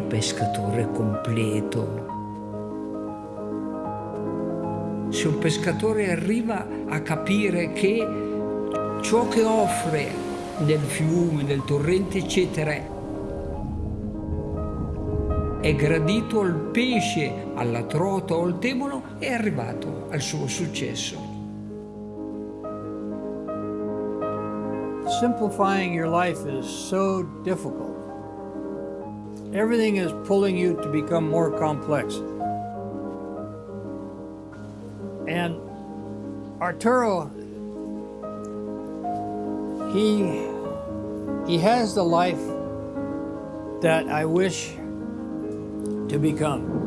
pescatore completo. Se un pescatore arriva a capire che ciò che offre nel fiume, nel torrente, eccetera, è gradito al pesce, alla trota o al temolo, è arrivato al suo successo. Simplifying your life is so difficult. Everything is pulling you to become more complex. And Arturo, he, he has the life that I wish to become.